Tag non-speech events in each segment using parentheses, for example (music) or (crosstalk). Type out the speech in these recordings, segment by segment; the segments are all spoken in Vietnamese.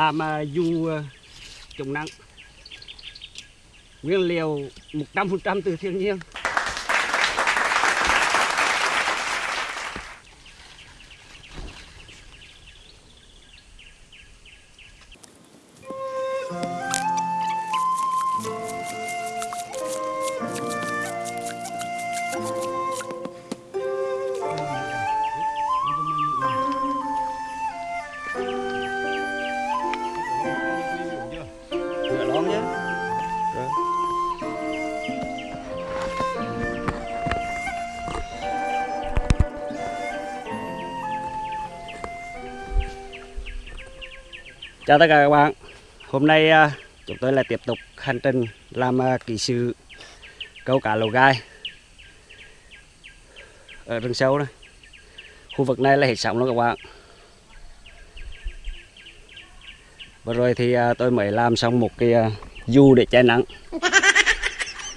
làm à, du à, chống nắng. Nguyên liệu 100% từ thiên nhiên. Chào tất cả các bạn. Hôm nay à, chúng tôi lại tiếp tục hành trình làm à, kỹ sư câu cá lầu gai ở rừng sâu này Khu vực này là hết sóng luôn các bạn. Vừa rồi thì à, tôi mới làm xong một cái du để che nắng.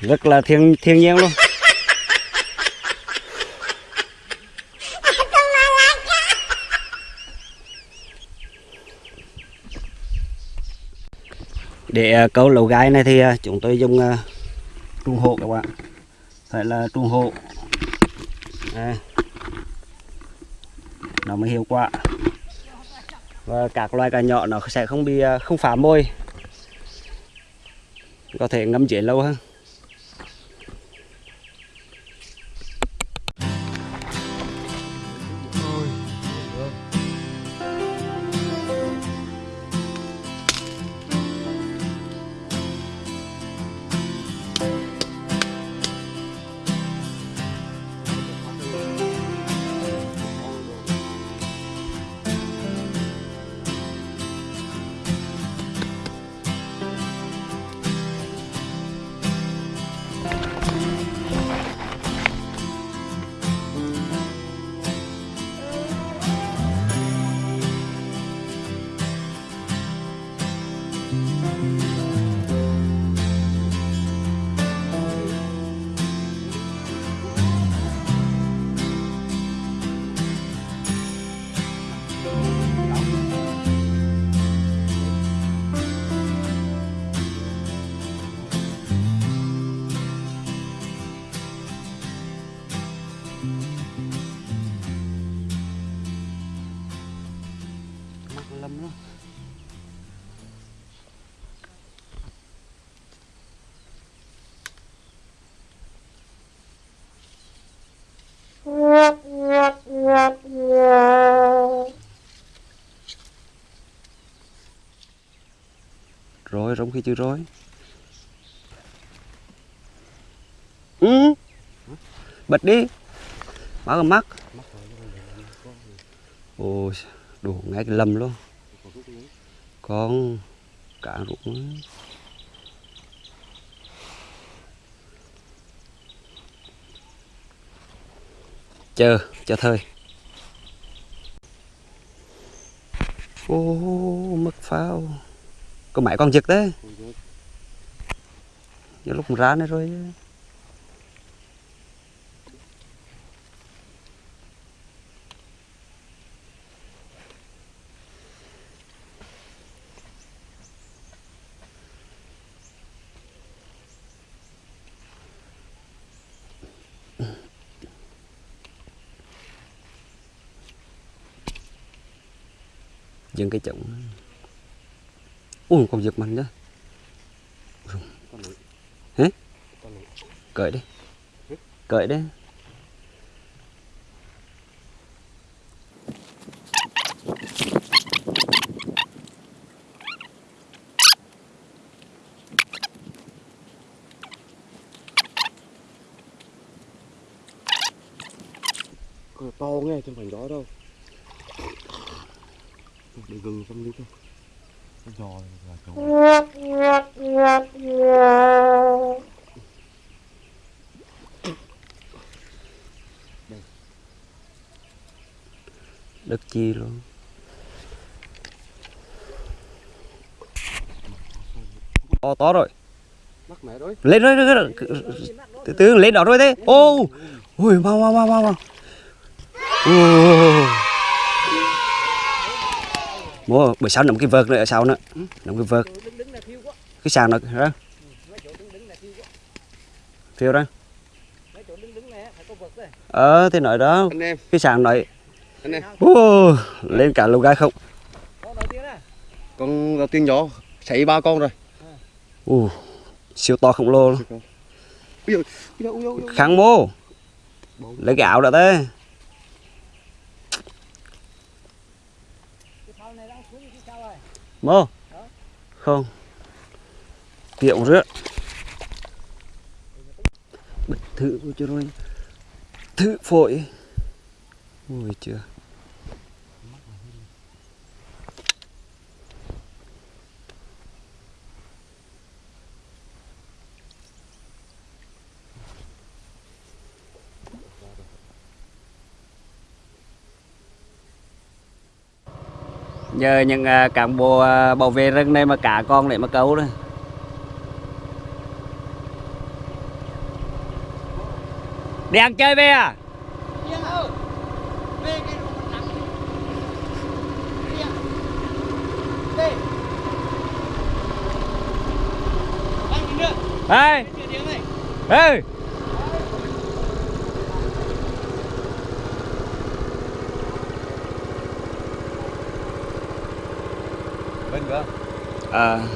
Rất là thiên thiên nhiên luôn. Để ờ, câu lẩu gai này thì ờ, chúng tôi dùng à, trung hộ các bạn. Phải là trung hộ. Đây. Nó mới hiệu quả và các loài cá nhỏ nó sẽ không bị không phá môi có thể ngâm chế lâu hơn lâm đó. Rồi rống khi chưa rối. Ừ. Bật đi. Báo cái mắt. Ôi đủ ngay cái lâm luôn. Con cả rụng chờ chờ thời. Ô, mất phao. Có mấy con giật đấy. Nhiều lúc ra này rồi dừng cái chồng ui còn giật mình đó hả? Cởi đi. Cởi đi. To nghe chứ không phải đâu để gừng xong đi thôi. Giò là cháu đất chi luôn. To to rồi. Mắc mẹ rồi lên rồi, từ từ lên đó rồi thế. Ô ui mau mau mau mau mau Mua bữa sau nằm cái vợt nữa ở sau nữa. Nằm cái vợt. Đứng đứng là thiêu quá cái sàn nữa đó mấy chỗ đứng. đứng là thiêu quá phiêu đó. Mấy chỗ đứng đứng này á, phải có vật đấy ờ thế nói đó. Anh em. Cái sàn em. Ô, lên cả lồng gai không? Con đầu tiên á. Con đầu tiên nhỏ xảy ba con rồi. Ồ, siêu to khổng lồ luôn. kháng mô. Lấy cái áo đã thế cái phao này đang xuống cái sao mơ? Không. Tiệm rứa bật thử của cho rồi. Thử phổi. Ui chưa nhờ những à, cán bộ à, bảo vệ rừng này mà cả con để mà câu đấy đi ăn chơi về à? Yên ơi về cái đồ mình nặng Yên Đi Anh nhìn nữa ê Chuyện tiếng này ê bên cơ à.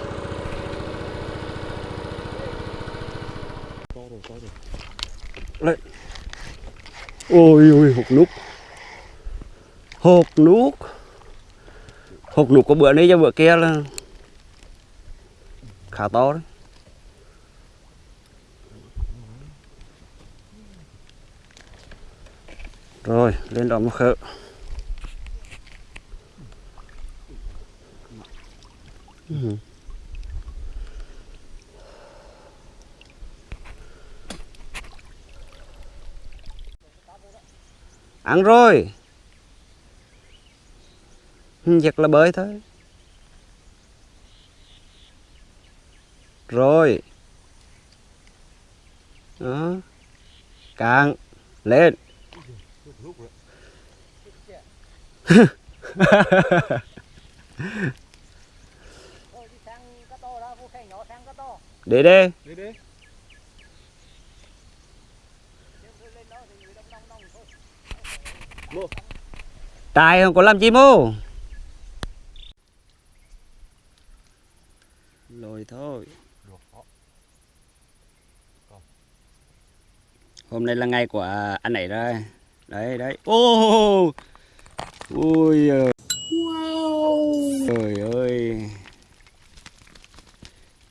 Đây. ôi ôi hột nút hột nút hột nút của bữa nay cho bữa kia là khá to đấy. Rồi, lên đó một khớp Ừ. ăn rồi giật là bơi thôi rồi đó càng lên Ha ha ha ha to đó Vô khe nhỏ sang cá to để đây. Đi đi Nếu tôi lên đó thì người đông đông đông thôi tài không có làm chi mô? Rồi thôi. Hôm nay là ngày của anh ấy rồi đấy đấy. Ô. Ui giời. trời ơi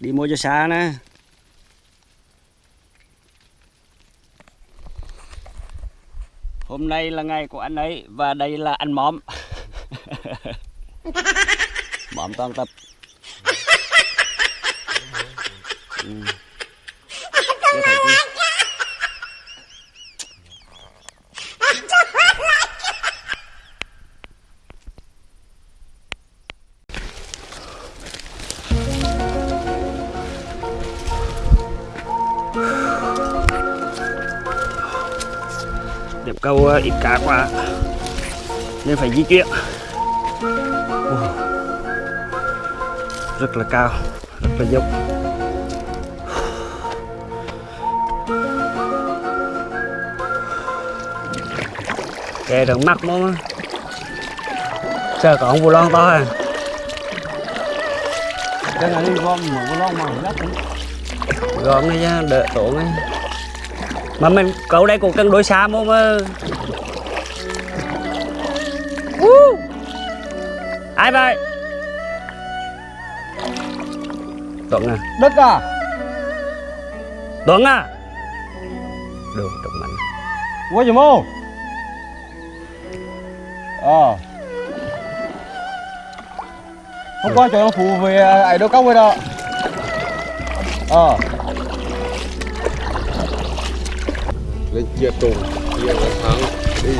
đi mua cho xa nè. Hôm nay là ngày của anh ấy và đây là anh móm (laughs) móm toàn tập. Ừ. điểm câu ờ, ít cá quá. Nên phải di chuyển rất là cao rất là dốc kè đừng mắc mà sợ ông vô lon to à cái này đi gom mở cái lon mà gắt gom này nha đỡ tổ này mà mình câu đây cũng cần đối xa mà Woo! ai vậy? Tuấn à? Đất à? Tuấn à? Được trọng mạnh quá gì mô ờ. Hôm qua cho nó phụ về ấy đâu cong vậy đó ờ lên chia trùng chia là thắng. Đi.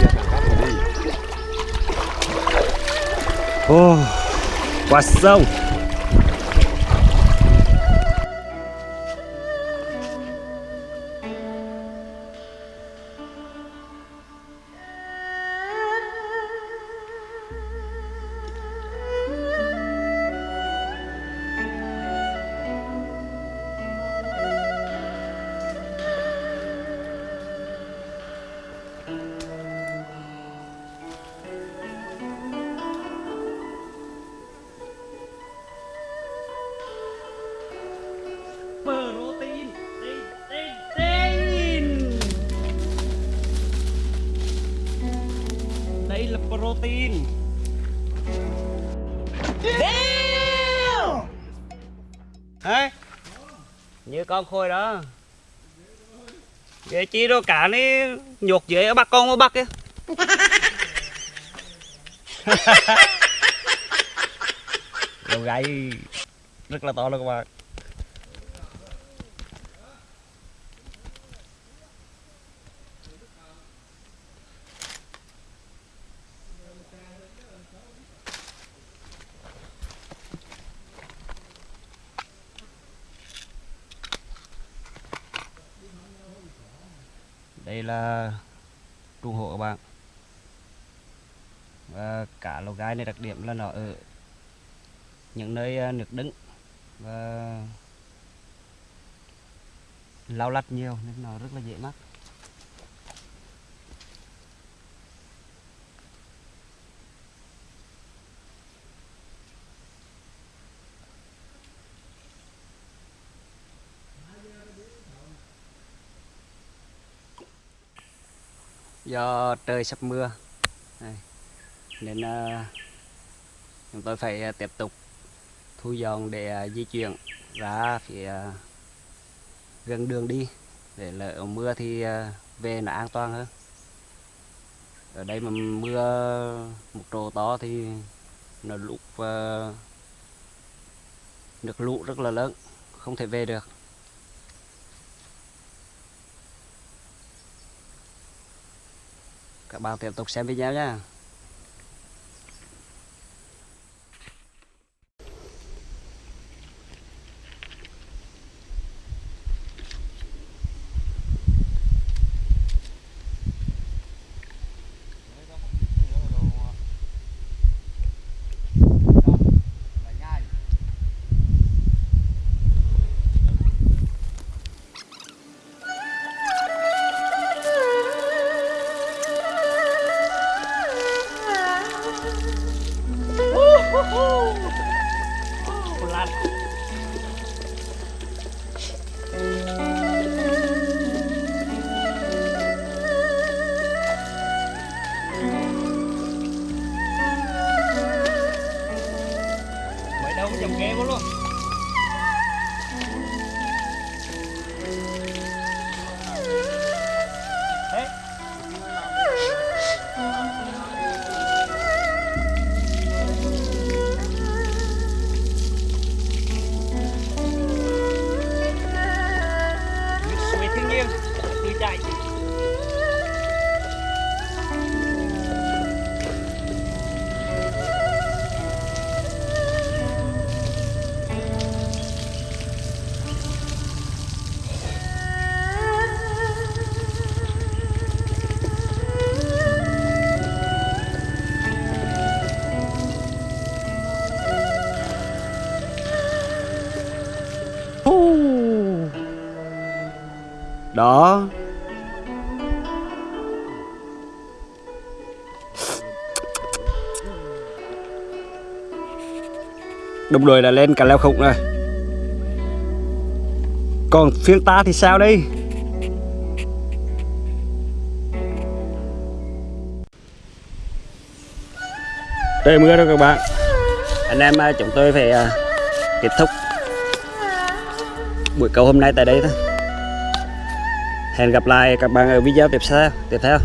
Chia thằng đi. Ô, qua sông protein. Đấy. như con khôi đó. Vậy chi đâu cả này nhột dưới bắt con mà bắt kia đầu gáy rất là to luôn các bạn đây là trung hộ các bạn. Và cả lầu gai này đặc điểm là nó ở những nơi à, nước đứng và lau lách nhiều nên nó rất là dễ mắc. Do trời sắp mưa. Đây. nên ờ, chúng tôi phải ờ, tiếp tục thu dọn để ờ, di chuyển ra phía gần đường đi. Để lỡ mưa thì về nó an toàn hơn. Ở đây mà mưa một trồ to thì nó lụt được nước lũ rất là lớn, không thể về được. Các bạn tiếp tục xem video nhé. Đó. Đồng đội đã lên cả leo khủng rồi. Còn phiên ta thì sao đây? Trời mưa rồi các bạn? Anh em à, chúng tôi phải à, kết thúc buổi câu hôm nay tại đây thôi hẹn gặp lại các bạn ở video tiếp theo. Tiếp theo.